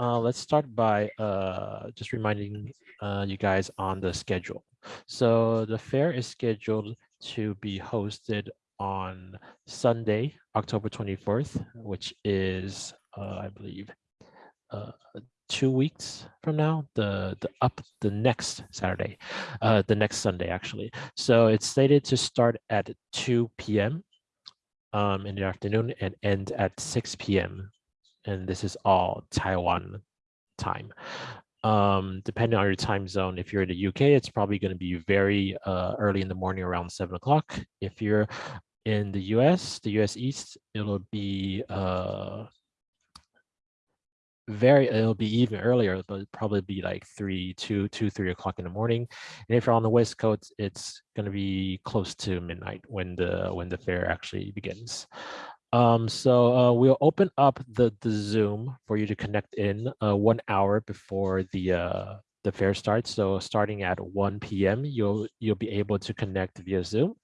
uh, let's start by uh, just reminding uh, you guys on the schedule. So the fair is scheduled to be hosted on Sunday, October 24th, which is, uh, I believe, uh, two weeks from now, the, the up the next Saturday, uh, the next Sunday, actually. So it's slated to start at 2 p.m. Um, in the afternoon and end at 6 p.m. And this is all Taiwan time. Um, depending on your time zone, if you're in the UK, it's probably going to be very uh, early in the morning around 7 o'clock. If you're in the US, the US East, it'll be uh, very it'll be even earlier but probably be like three two two three o'clock in the morning and if you're on the west coast it's going to be close to midnight when the when the fair actually begins um so uh, we'll open up the the zoom for you to connect in uh, one hour before the uh the fair starts. So starting at 1 p.m you'll you'll be able to connect via zoom.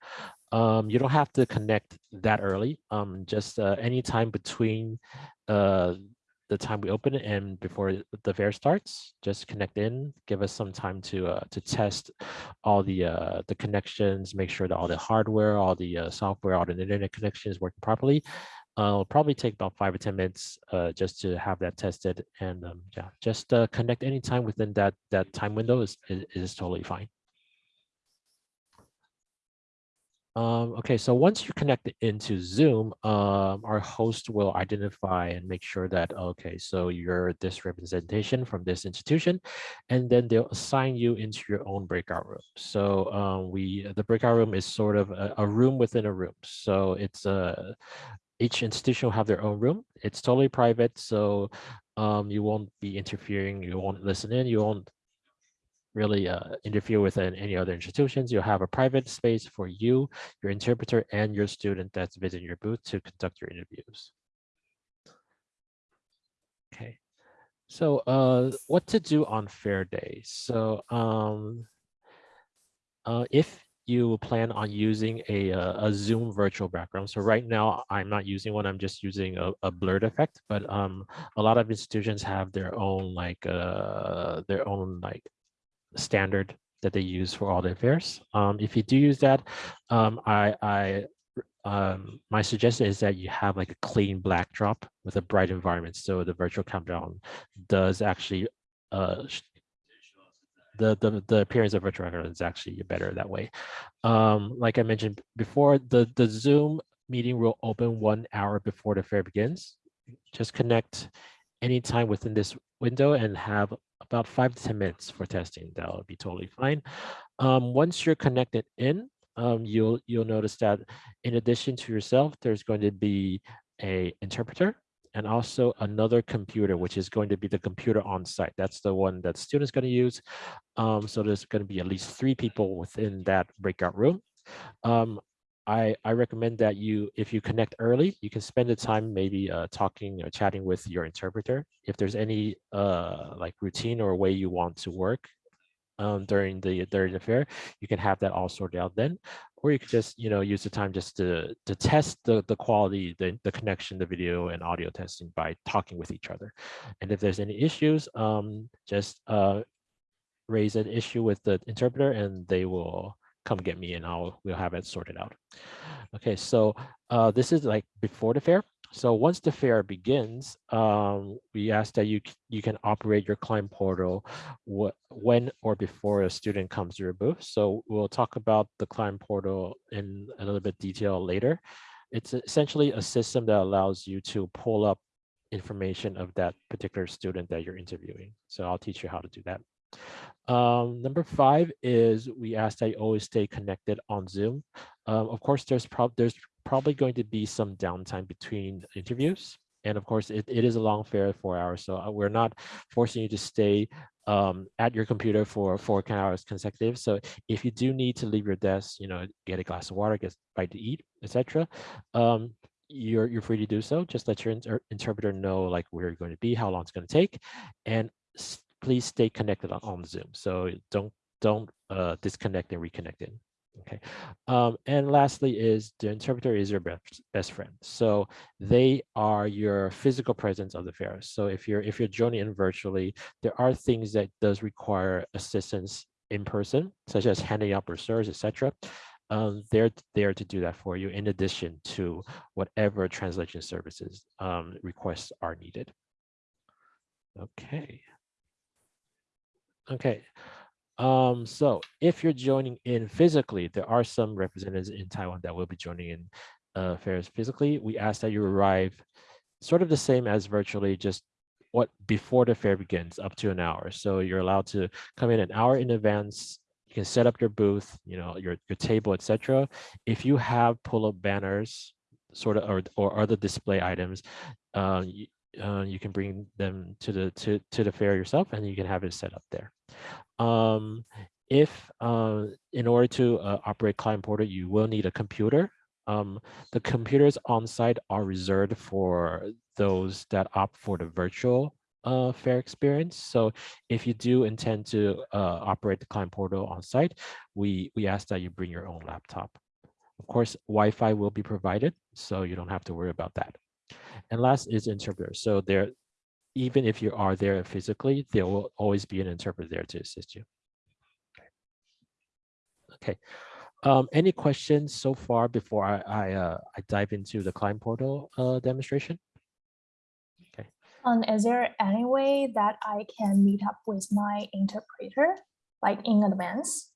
Um you don't have to connect that early. Um just uh, anytime between uh the time we open it and before the fair starts, just connect in, give us some time to uh, to test all the uh, the connections, make sure that all the hardware, all the uh, software, all the internet connections working properly. Uh, it'll probably take about five or 10 minutes uh, just to have that tested. And um, yeah, just uh, connect anytime within that, that time window is, is, is totally fine. Um, okay, so once you connect it into Zoom, um, our host will identify and make sure that, okay, so you're this representation from this institution, and then they'll assign you into your own breakout room. So um, we, the breakout room is sort of a, a room within a room. So it's a, each institution will have their own room. It's totally private, so um, you won't be interfering, you won't listen in, you won't really uh, interfere with any other institutions. You'll have a private space for you, your interpreter, and your student that's visiting your booth to conduct your interviews. Okay, so uh, what to do on fair day? So um, uh, if you plan on using a, uh, a Zoom virtual background. So right now, I'm not using one, I'm just using a, a blurred effect, but um, a lot of institutions have their own like uh, their own like standard that they use for all their fairs. Um, if you do use that, um, I, I um, my suggestion is that you have like a clean backdrop with a bright environment. So the virtual countdown does actually, uh, the, the, the appearance of virtual countdown is actually better that way. Um, like I mentioned before, the, the Zoom meeting will open one hour before the fair begins. Just connect anytime within this window and have about five to 10 minutes for testing. That'll be totally fine. Um, once you're connected in, um, you'll, you'll notice that in addition to yourself, there's going to be a interpreter and also another computer, which is going to be the computer on site. That's the one that students going to use. Um, so there's going to be at least three people within that breakout room. Um, I, I recommend that you, if you connect early, you can spend the time maybe uh, talking or chatting with your interpreter. If there's any uh, like routine or way you want to work um, during the during the fair, you can have that all sorted out then. Or you could just, you know, use the time just to to test the the quality, the the connection, the video and audio testing by talking with each other. And if there's any issues, um, just uh, raise an issue with the interpreter, and they will come get me and I'll we'll have it sorted out. Okay, so uh, this is like before the fair. So once the fair begins, um, we ask that you you can operate your client portal when or before a student comes to your booth. So we'll talk about the client portal in a little bit detail later. It's essentially a system that allows you to pull up information of that particular student that you're interviewing. So I'll teach you how to do that. Um, number five is we ask that you always stay connected on Zoom. Um, of course, there's, prob there's probably going to be some downtime between interviews. And of course, it, it is a long fair, four hours. So uh, we're not forcing you to stay um, at your computer for four hours consecutive. So if you do need to leave your desk, you know, get a glass of water, get a bite to eat, etc., um, you're you're free to do so. Just let your inter interpreter know like where you're going to be, how long it's going to take, and please stay connected on, on Zoom. So don't don't uh, disconnect and reconnect in. Okay. Um, and lastly is the interpreter is your best, best friend. So they are your physical presence of the fair. So if you're if you're joining in virtually, there are things that does require assistance in person, such as handing out brochures, etc. Um, they're there to do that for you in addition to whatever translation services um, requests are needed. Okay. Okay. Um, so if you're joining in physically, there are some representatives in Taiwan that will be joining in uh, fairs physically. We ask that you arrive sort of the same as virtually, just what before the fair begins up to an hour. So you're allowed to come in an hour in advance. You can set up your booth, you know, your, your table, etc. If you have pull-up banners, sort of, or, or other display items, uh, uh, you can bring them to the to, to the fair yourself and you can have it set up there. Um, if uh, in order to uh, operate Client Portal, you will need a computer. Um, the computers on site are reserved for those that opt for the virtual uh, fair experience. So if you do intend to uh, operate the Client Portal on site, we, we ask that you bring your own laptop. Of course, Wi-Fi will be provided, so you don't have to worry about that. And last is interpreter. So there, even if you are there physically, there will always be an interpreter there to assist you. Okay. Um, any questions so far before I I, uh, I dive into the client portal uh, demonstration? Okay. Um, is there any way that I can meet up with my interpreter, like in advance?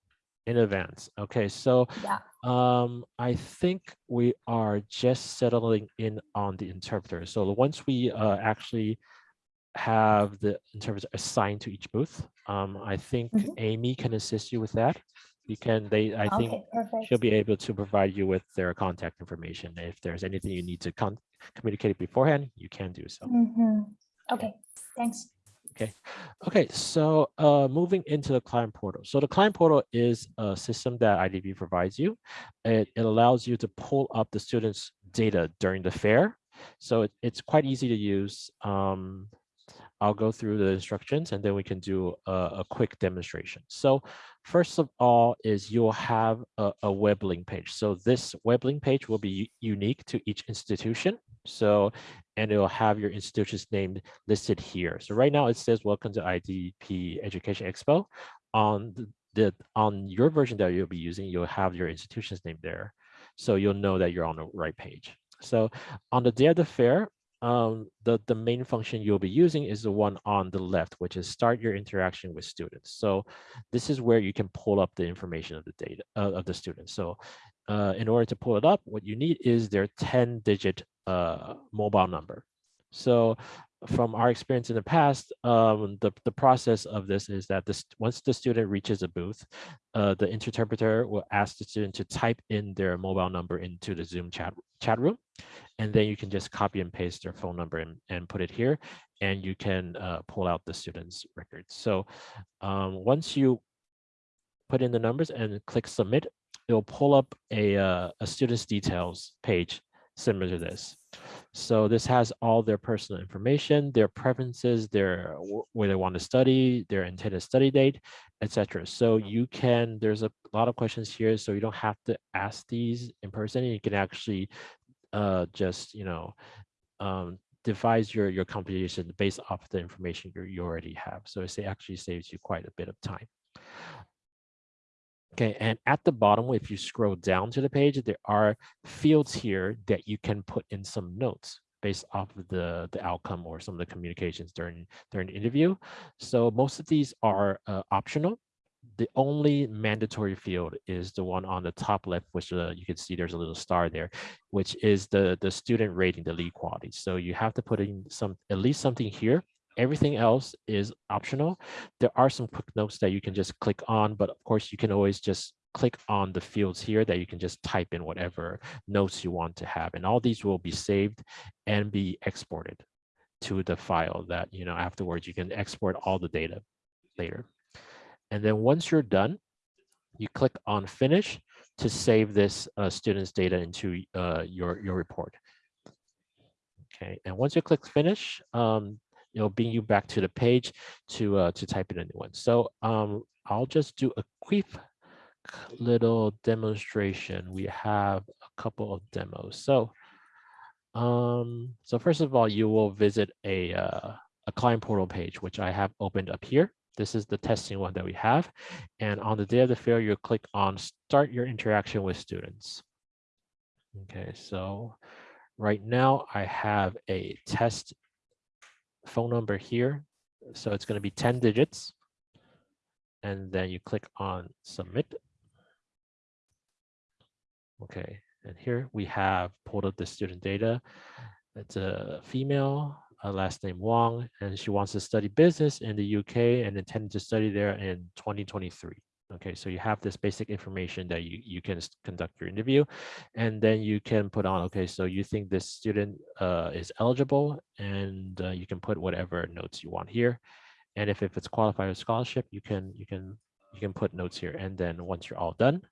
In advance. Okay, so yeah. um, I think we are just settling in on the interpreter. So once we uh, actually have the interpreter assigned to each booth. Um, I think mm -hmm. Amy can assist you with that. You can, they, I okay, think perfect. she'll be able to provide you with their contact information. If there's anything you need to communicate beforehand, you can do so. Mm -hmm. Okay, thanks. Okay, okay. So uh, moving into the client portal. So the client portal is a system that IDP provides you. It, it allows you to pull up the students' data during the fair. So it, it's quite easy to use. Um, I'll go through the instructions and then we can do a, a quick demonstration. So first of all is you'll have a, a, web link page. So this web link page will be unique to each institution. So, and it'll have your institution's name listed here. So right now it says, welcome to IDP Education Expo. On the, the on your version that you'll be using, you'll have your institution's name there. So you'll know that you're on the right page. So on the day of the fair, um, the, the main function you'll be using is the one on the left, which is start your interaction with students. So this is where you can pull up the information of the data uh, of the students. So uh, in order to pull it up, what you need is their 10 digit uh, mobile number. So from our experience in the past, um, the, the process of this is that this once the student reaches a booth, uh, the interpreter will ask the student to type in their mobile number into the Zoom chat, chat room and then you can just copy and paste their phone number and, and put it here and you can uh, pull out the student's records. So um, once you put in the numbers and click submit, it'll pull up a, uh, a student's details page similar to this. So this has all their personal information, their preferences, their where they want to study, their intended study date, etc. So you can, there's a lot of questions here, so you don't have to ask these in person. You can actually uh, just, you know, um, devise your, your computation based off the information you, you already have. So it actually saves you quite a bit of time. Okay, and at the bottom, if you scroll down to the page, there are fields here that you can put in some notes based off of the, the outcome or some of the communications during, during the interview. So most of these are uh, optional the only mandatory field is the one on the top left, which uh, you can see there's a little star there, which is the, the student rating, the lead quality. So you have to put in some at least something here. Everything else is optional. There are some quick notes that you can just click on, but of course you can always just click on the fields here that you can just type in whatever notes you want to have. And all these will be saved and be exported to the file that, you know, afterwards you can export all the data later. And then once you're done, you click on finish to save this uh, student's data into uh, your, your report. Okay, and once you click finish, um, it'll bring you back to the page to uh, to type in a new one. So um, I'll just do a quick little demonstration. We have a couple of demos. So, um, so first of all, you will visit a, uh, a client portal page, which I have opened up here. This is the testing one that we have. And on the day of the fair, you click on start your interaction with students. Okay, so right now I have a test phone number here. So it's going to be 10 digits. And then you click on submit. Okay, and here we have pulled up the student data. It's a female, last name Wong, and she wants to study business in the UK and intended to study there in 2023. Okay, so you have this basic information that you, you can conduct your interview and then you can put on, okay, so you think this student uh, is eligible and uh, you can put whatever notes you want here. And if, if it's qualified scholarship, you can, you can, you can put notes here. And then once you're all done,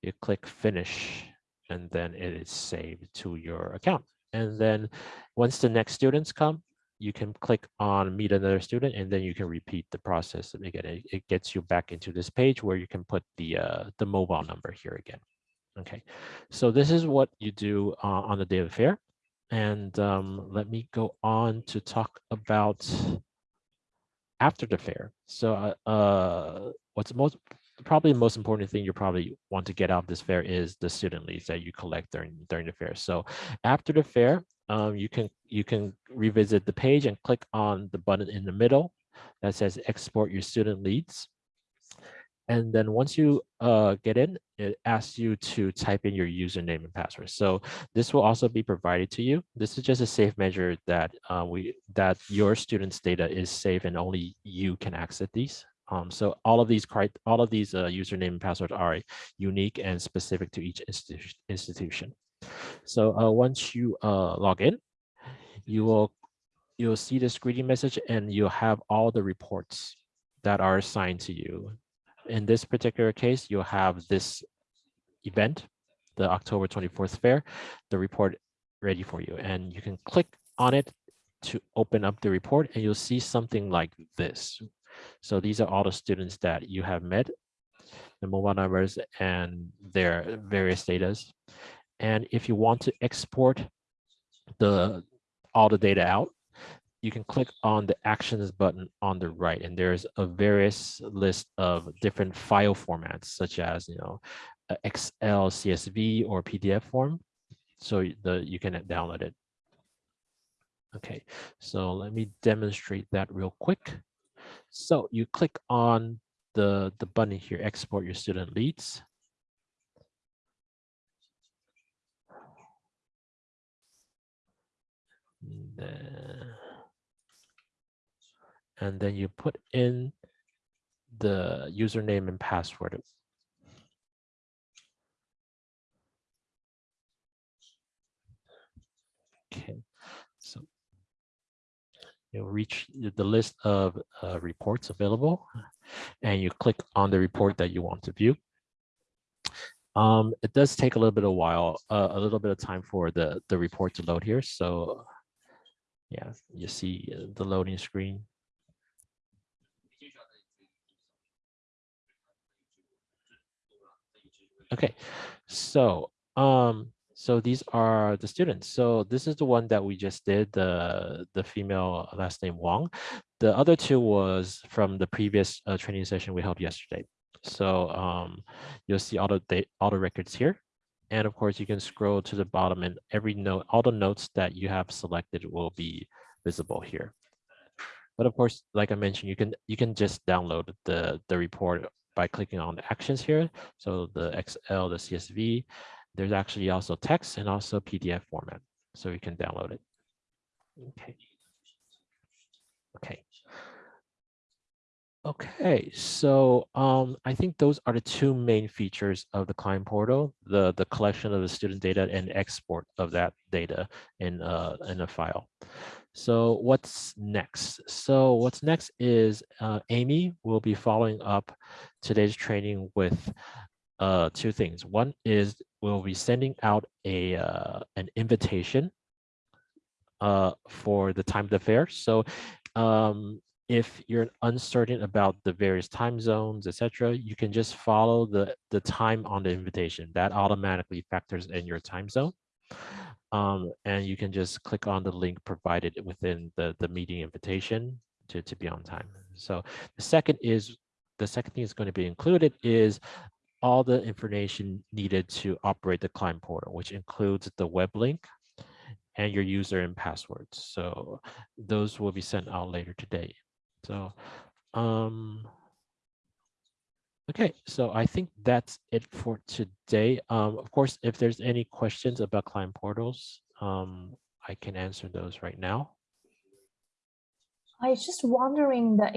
you click finish and then it is saved to your account. And then once the next students come, you can click on meet another student and then you can repeat the process. Again, it, it gets you back into this page where you can put the, uh, the mobile number here again. Okay, so this is what you do uh, on the day of the fair. And um, let me go on to talk about after the fair. So uh, uh what's most probably the most important thing you probably want to get out of this fair is the student leads that you collect during during the fair. So after the fair, um, you can you can revisit the page and click on the button in the middle that says export your student leads. And then once you uh, get in, it asks you to type in your username and password. So this will also be provided to you. This is just a safe measure that uh, we that your students' data is safe and only you can access these. Um, so all of these all of these uh, username and passwords are unique and specific to each institu institution. So uh, once you uh, log in, you will you'll see this greeting message and you'll have all the reports that are assigned to you. In this particular case, you'll have this event, the October 24th fair, the report ready for you. And you can click on it to open up the report and you'll see something like this. So these are all the students that you have met, the mobile numbers and their various data. And if you want to export the all the data out, you can click on the actions button on the right. And there's a various list of different file formats such as you know excel csv or pdf form. So the you can download it. Okay so let me demonstrate that real quick. So you click on the, the button here, export your student leads. And then, you put in the username and password. Okay, so you'll reach the list of uh, reports available and you click on the report that you want to view. Um, it does take a little bit of while, uh, a little bit of time for the, the report to load here. So yeah, you see the loading screen. Okay, so um, so these are the students. So this is the one that we just did, the, the female last name Wong. The other two was from the previous uh, training session we held yesterday. So um, you'll see all the, all the records here. And of course, you can scroll to the bottom and every note, all the notes that you have selected will be visible here. But of course, like I mentioned, you can you can just download the, the report by clicking on the actions here. So the Excel, the CSV, there's actually also text and also PDF format, so you can download it. Okay. Okay. Okay, so um, I think those are the two main features of the client portal, the, the collection of the student data and export of that data in, uh, in a file. So what's next? So what's next is uh, Amy will be following up today's training with uh, two things. One is we'll be sending out a uh, an invitation uh, for the time of the fair. So um, if you're uncertain about the various time zones, etc., you can just follow the, the time on the invitation. That automatically factors in your time zone. Um, and you can just click on the link provided within the, the meeting invitation to, to be on time. So the second is, the second thing is going to be included is all the information needed to operate the client portal, which includes the web link and your user and passwords. So those will be sent out later today. So, um, okay, so I think that's it for today. Um, of course, if there's any questions about client portals, um, I can answer those right now. I was just wondering the